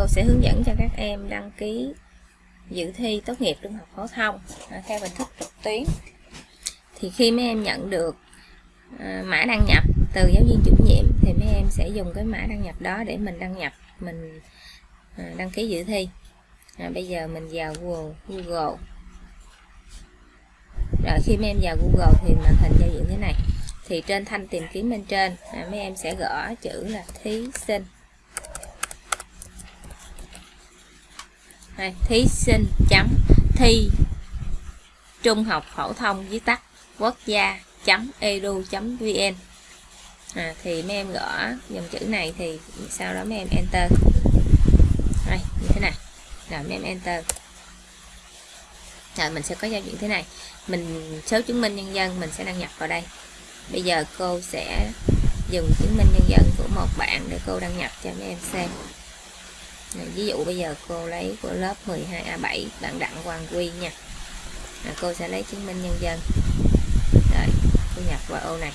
cô sẽ hướng dẫn cho các em đăng ký dự thi tốt nghiệp trung học phổ thông à, theo hình thức trực tuyến. Thì khi mấy em nhận được à, mã đăng nhập từ giáo viên chủ nhiệm thì mấy em sẽ dùng cái mã đăng nhập đó để mình đăng nhập mình à, đăng ký dự thi. À, bây giờ mình vào Google, Google. Rồi khi mấy em vào Google thì màn hình giao diện thế này. Thì trên thanh tìm kiếm bên trên à, mấy em sẽ gõ chữ là thí sinh. Đây, thí sinh chấm thi trung học phổ thông viết tắt quốc gia chấm edu chấm vn. À, thì mấy em gõ dòng chữ này thì sau đó mấy em enter. Đây như thế này. Rồi mấy em enter. Rồi mình sẽ có giao diện thế này. Mình số chứng minh nhân dân mình sẽ đăng nhập vào đây. Bây giờ cô sẽ dùng chứng minh nhân dân của một bạn để cô đăng nhập cho mấy em xem này, ví dụ bây giờ cô lấy của lớp 12A7 à, bạn Đặng Hoàng Quy nha. À, cô sẽ lấy chứng minh nhân dân. Rồi cô nhập vào ô này.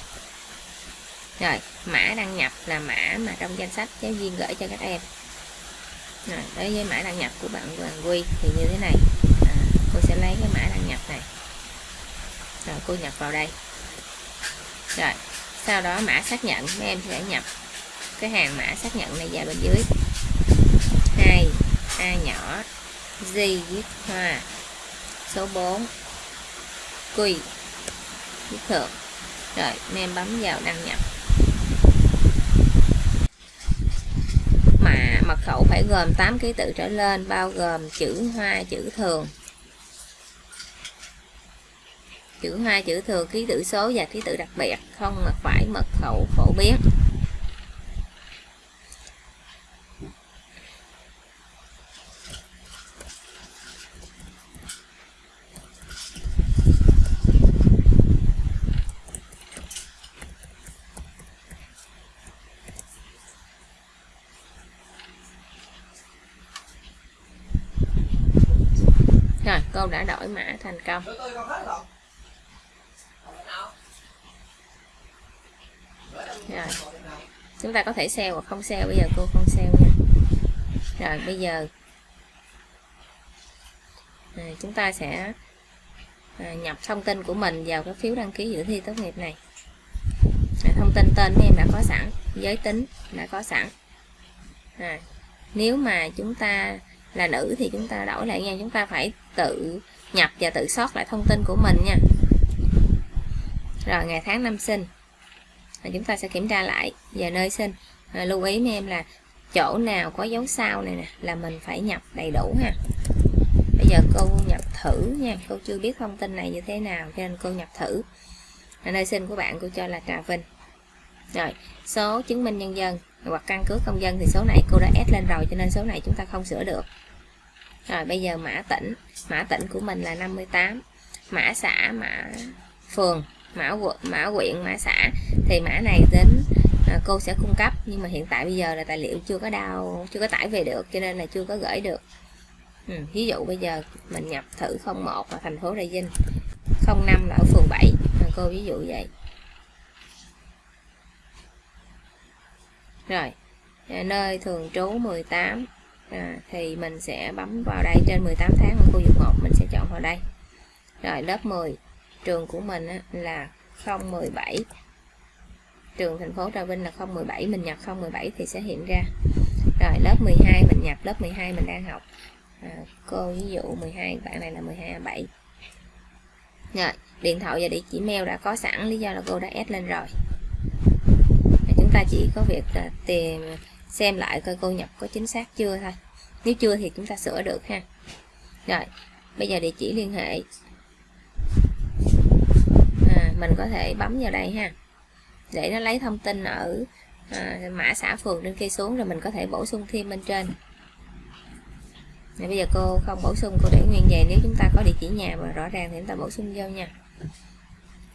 Rồi mã đăng nhập là mã mà trong danh sách giáo viên gửi cho các em. Rồi đối với mã đăng nhập của bạn Hoàng Quy thì như thế này. À, cô sẽ lấy cái mã đăng nhập này. Rồi cô nhập vào đây. Rồi sau đó mã xác nhận. Mấy em sẽ nhập cái hàng mã xác nhận này vào bên dưới. G viết hòa số 4 quỳ viết thượng rồi mấy em bấm vào đăng nhập. Mà mật khẩu phải gồm 8 ký tự trở lên, bao gồm chữ hoa, chữ thường. Chữ hoa, chữ thường, ký tự số và ký tự đặc biệt, không phải mật khẩu phổ biến rồi cô đã đổi mã thành công. Rồi. Chúng ta có thể sale hoặc không sale bây giờ cô không sale nha. Rồi bây giờ. À, chúng ta sẽ à, nhập thông tin của mình vào cái phiếu đăng ký dự thi tốt nghiệp này. À, thông tin tên em đã có sẵn giới tính đã có sẵn. À, nếu mà chúng ta là nữ thì chúng ta đổi lại nha chúng ta phải tự nhập và tự sót lại thông tin của mình nha. Rồi ngày tháng năm sinh. Và chúng ta sẽ kiểm tra lại và nơi sinh. À, lưu ý mấy em là chỗ nào có dấu sao này nè là mình phải nhập đầy đủ ha. Bây giờ cô nhập thử nha cô chưa biết thông tin này như thế nào cho nên cô nhập thử. À, nơi sinh của bạn cô cho là Trà Vinh. Rồi số chứng minh nhân dân hoặc căn cước công dân thì số này cô đã ép lên rồi cho nên số này chúng ta không sửa được. Rồi bây giờ mã tỉnh. Mã tỉnh của mình là 58 mã xã mã phường mã quận mã huyện mã xã. Thì mã này đến à, cô sẽ cung cấp. Nhưng mà hiện tại bây giờ là tài liệu chưa có đào chưa có tải về được cho nên là chưa có gửi được. Ừ, ví dụ bây giờ mình nhập thử 01 là thành phố Trà Vinh 05 là ở phường 7 à, cô ví dụ vậy. Rồi à, nơi thường trú 18 à, thì mình sẽ bấm vào đây trên 18 tháng ở khu vực 1 mình sẽ chọn vào đây. Rồi lớp 10 trường của mình á, là 017 trường thành phố Trà Vinh là 017 mình nhập 017 thì sẽ hiện ra. Rồi lớp 12 mình nhập lớp 12 mình đang học. À, cô ví dụ 12 bạn này là 12 7 rồi điện thoại và địa chỉ mail đã có sẵn lý do là cô đã add lên rồi ta chỉ có việc là tìm xem lại coi cô nhập có chính xác chưa thôi. Nếu chưa thì chúng ta sửa được ha. Rồi bây giờ địa chỉ liên hệ. À, mình có thể bấm vào đây ha. Để nó lấy thông tin ở à, mã xã phường trên kia xuống rồi mình có thể bổ sung thêm bên trên. Này, bây giờ cô không bổ sung cô để nguyên về nếu chúng ta có địa chỉ nhà và rõ ràng thì chúng ta bổ sung vô nha.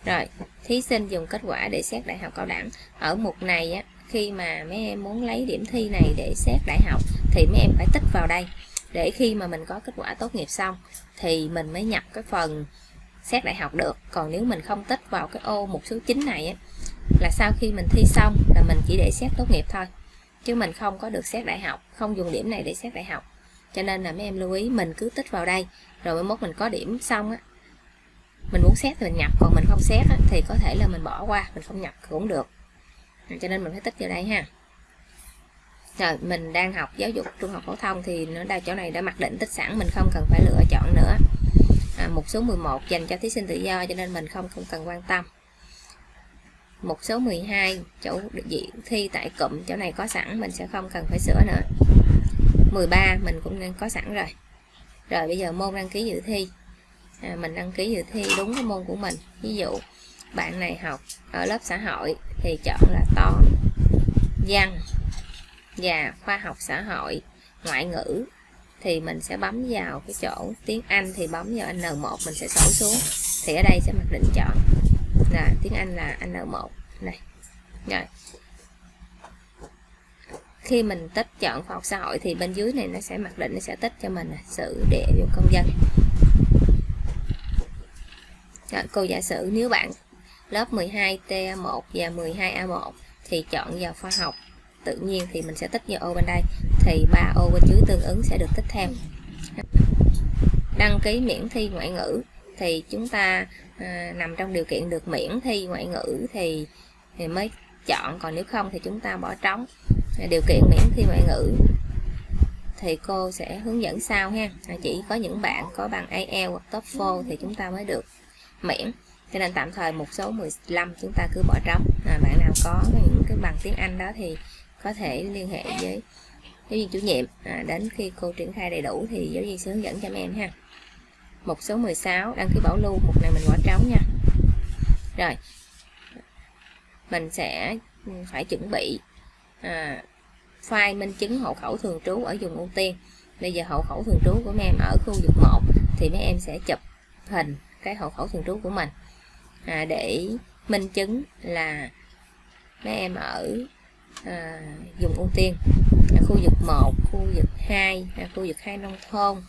Rồi thí sinh dùng kết quả để xét đại học cao đẳng. Ở mục này á, khi mà mấy em muốn lấy điểm thi này để xét đại học thì mấy em phải tích vào đây. Để khi mà mình có kết quả tốt nghiệp xong thì mình mới nhập cái phần xét đại học được. Còn nếu mình không tích vào cái ô mục số 9 này á, là sau khi mình thi xong là mình chỉ để xét tốt nghiệp thôi. Chứ mình không có được xét đại học không dùng điểm này để xét đại học. Cho nên là mấy em lưu ý mình cứ tích vào đây rồi mới mốt mình có điểm xong á mình muốn xét thì mình nhập còn mình không xét á, thì có thể là mình bỏ qua mình không nhập cũng được. Cho nên mình phải tích vào đây ha. Rồi mình đang học giáo dục trung học phổ thông thì nó đa chỗ này đã mặc định tích sẵn mình không cần phải lựa chọn nữa. À, một số 11 dành cho thí sinh tự do cho nên mình không không cần quan tâm. Một số 12 chỗ diện thi tại cụm chỗ này có sẵn mình sẽ không cần phải sửa nữa. 13 mình cũng nên có sẵn rồi. Rồi bây giờ môn đăng ký dự thi à, mình đăng ký dự thi đúng cái môn của mình. Ví dụ bạn này học ở lớp xã hội thì chọn là toán văn và khoa học xã hội ngoại ngữ thì mình sẽ bấm vào cái chỗ tiếng Anh thì bấm vào N1 mình sẽ sổ xuống. Thì ở đây sẽ mặc định chọn là tiếng Anh là N1 này rồi. Khi mình tích chọn khoa học xã hội thì bên dưới này nó sẽ mặc định nó sẽ tích cho mình sự địa dụng công dân rồi, cô giả sử nếu bạn lớp 12T1 và 12A1 thì chọn vào khoa học tự nhiên thì mình sẽ tích vào ô bên đây thì ba ô bên dưới tương ứng sẽ được tích theo đăng ký miễn thi ngoại ngữ thì chúng ta à, nằm trong điều kiện được miễn thi ngoại ngữ thì, thì mới chọn còn nếu không thì chúng ta bỏ trống. Điều kiện miễn thi ngoại ngữ thì cô sẽ hướng dẫn sau ha. Chỉ có những bạn có bằng IELTS hoặc TOEFL thì chúng ta mới được miễn. Cho nên tạm thời một số 15 chúng ta cứ bỏ trống. À, bạn nào có những cái bằng tiếng Anh đó thì có thể liên hệ với giáo viên chủ nhiệm. À, đến khi cô triển khai đầy đủ thì giáo viên sẽ hướng dẫn cho mấy em ha. Một số 16 đăng ký bảo lưu. Một này mình bỏ trống nha. Rồi. Mình sẽ phải chuẩn bị à, file minh chứng hộ khẩu thường trú ở vùng ưu tiên. Bây giờ hộ khẩu thường trú của mấy em ở khu vực 1 thì mấy em sẽ chụp hình cái hộ khẩu thường trú của mình. À, để minh chứng là mấy em ở à, dùng ưu tiên à, khu vực 1 khu vực 2 à, khu vực 2 nông thôn.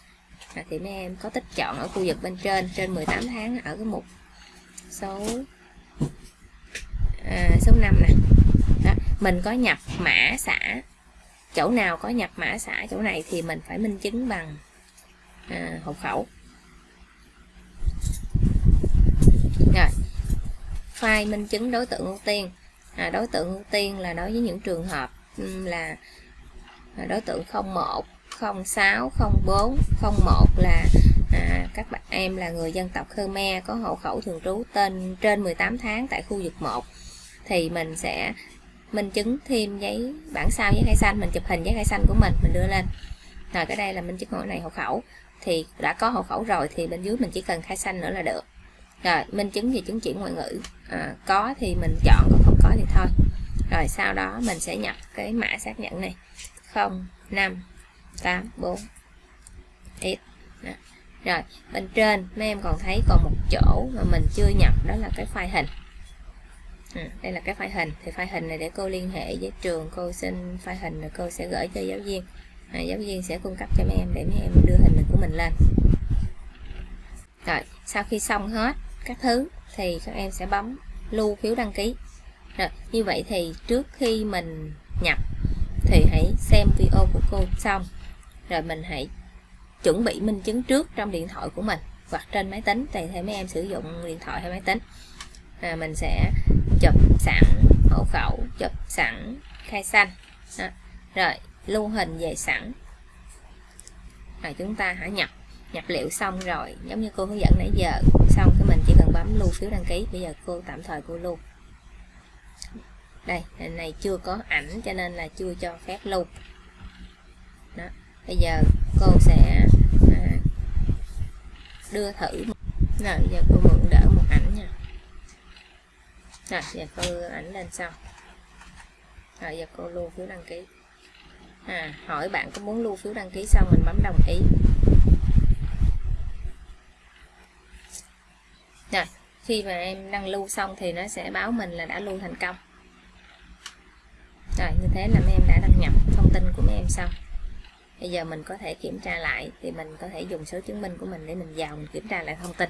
À, thì mấy em có tích chọn ở khu vực bên trên trên 18 tháng ở cái mục số à, số 5 nè. Đó, mình có nhập mã xã chỗ nào có nhập mã xã chỗ này thì mình phải minh chứng bằng à, hộ khẩu. Rồi. File minh chứng đối tượng ưu tiên. À, đối tượng ưu tiên là đối với những trường hợp là à, đối tượng 01 06 04 01 là à, các bạn em là người dân tộc Khmer có hộ khẩu thường trú tên trên 18 tháng tại khu vực 1 thì mình sẽ minh chứng thêm giấy bản sao giấy khai xanh mình chụp hình giấy khai xanh của mình mình đưa lên. Rồi cái đây là minh chứng hộ này hộ khẩu. Thì đã có hộ khẩu rồi thì bên dưới mình chỉ cần khai xanh nữa là được rồi minh chứng về chứng chỉ ngoại ngữ. À, có thì mình chọn còn không có thì thôi. Rồi sau đó mình sẽ nhập cái mã xác nhận này. 0 5 8 4 x đó. rồi bên trên mấy em còn thấy còn một chỗ mà mình chưa nhập đó là cái file hình. À, đây là cái file hình. Thì file hình này để cô liên hệ với trường cô xin file hình rồi cô sẽ gửi cho giáo viên. À, giáo viên sẽ cung cấp cho mấy em để mấy em đưa hình của mình lên. Rồi sau khi xong hết các thứ thì các em sẽ bấm lưu phiếu đăng ký. Rồi như vậy thì trước khi mình nhập thì hãy xem video của cô xong. Rồi mình hãy chuẩn bị minh chứng trước trong điện thoại của mình hoặc trên máy tính tùy theo mấy em sử dụng điện thoại hay máy tính. À, mình sẽ chụp sẵn hộ khẩu chụp sẵn khai xanh. Đó. rồi lưu hình về sẵn. Rồi chúng ta hãy nhập. Nhập liệu xong rồi giống như cô hướng dẫn nãy giờ xong thì mình chỉ cần bấm lưu phiếu đăng ký. Bây giờ cô tạm thời cô lưu. Đây hình này chưa có ảnh cho nên là chưa cho phép lưu. Đó bây giờ cô sẽ à, đưa thử. Rồi giờ cô mượn đỡ một ảnh nha. Rồi giờ cô ảnh lên xong. Rồi giờ cô lưu phiếu đăng ký. À, hỏi bạn có muốn lưu phiếu đăng ký xong mình bấm đồng ý. Rồi, khi mà em đăng lưu xong thì nó sẽ báo mình là đã lưu thành công. Rồi, như thế là mấy em đã đăng nhập thông tin của mấy em xong. Bây giờ mình có thể kiểm tra lại thì mình có thể dùng số chứng minh của mình để mình vào mình kiểm tra lại thông tin.